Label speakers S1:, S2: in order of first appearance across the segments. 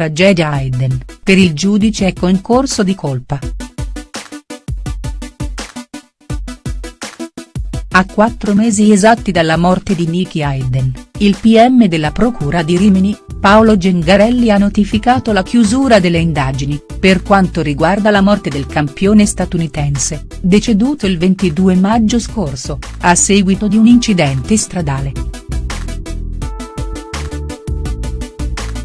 S1: tragedia Hayden, per il giudice è concorso di colpa. A quattro mesi esatti dalla morte di Nicky Hayden, il PM della Procura di Rimini, Paolo Gengarelli ha notificato la chiusura delle indagini, per quanto riguarda la morte del campione statunitense, deceduto il 22 maggio scorso, a seguito di un incidente stradale.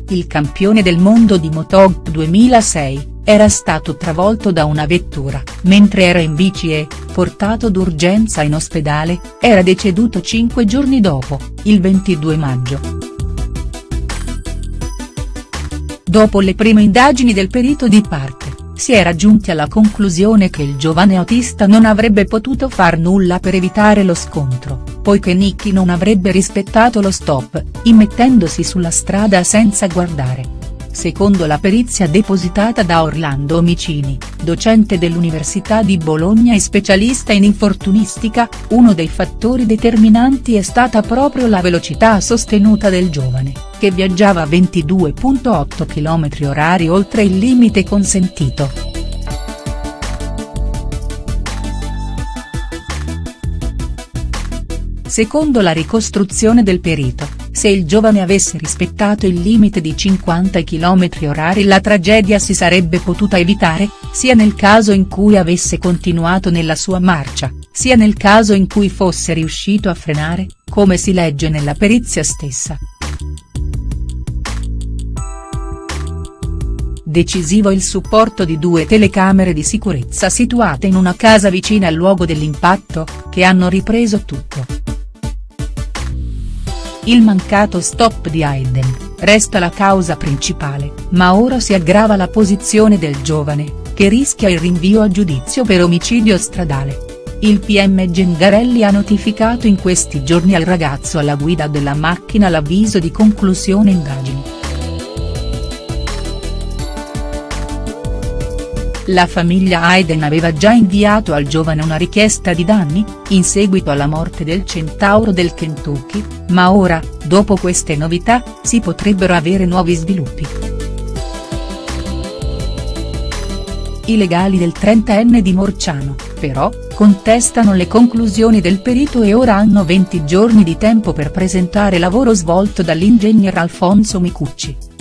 S1: Il campione del mondo di Motog 2006, era stato travolto da una vettura, mentre era in bici e, portato d'urgenza in ospedale, era deceduto cinque giorni dopo, il 22 maggio. Dopo le prime indagini del perito di parte, si era giunti alla conclusione che il giovane autista non avrebbe potuto far nulla per evitare lo scontro, poiché Nicky non avrebbe rispettato lo stop, immettendosi sulla strada senza guardare secondo la perizia depositata da Orlando Omicini, docente dell'Università di Bologna e specialista in infortunistica, uno dei fattori determinanti è stata proprio la velocità sostenuta del giovane, che viaggiava a 22.8 km orari oltre il limite consentito. Secondo la ricostruzione del perito, se il giovane avesse rispettato il limite di 50 km orari la tragedia si sarebbe potuta evitare, sia nel caso in cui avesse continuato nella sua marcia, sia nel caso in cui fosse riuscito a frenare, come si legge nella perizia stessa. Decisivo il supporto di due telecamere di sicurezza situate in una casa vicina al luogo dell'impatto, che hanno ripreso tutto. Il mancato stop di Hayden, resta la causa principale, ma ora si aggrava la posizione del giovane, che rischia il rinvio a giudizio per omicidio stradale. Il PM Gengarelli ha notificato in questi giorni al ragazzo alla guida della macchina l'avviso di conclusione indagini. La famiglia Hayden aveva già inviato al giovane una richiesta di danni, in seguito alla morte del centauro del Kentucky, ma ora, dopo queste novità, si potrebbero avere nuovi sviluppi. I legali del 30enne di Morciano, però, contestano le conclusioni del perito e ora hanno 20 giorni di tempo per presentare lavoro svolto dall'ingegner Alfonso Micucci.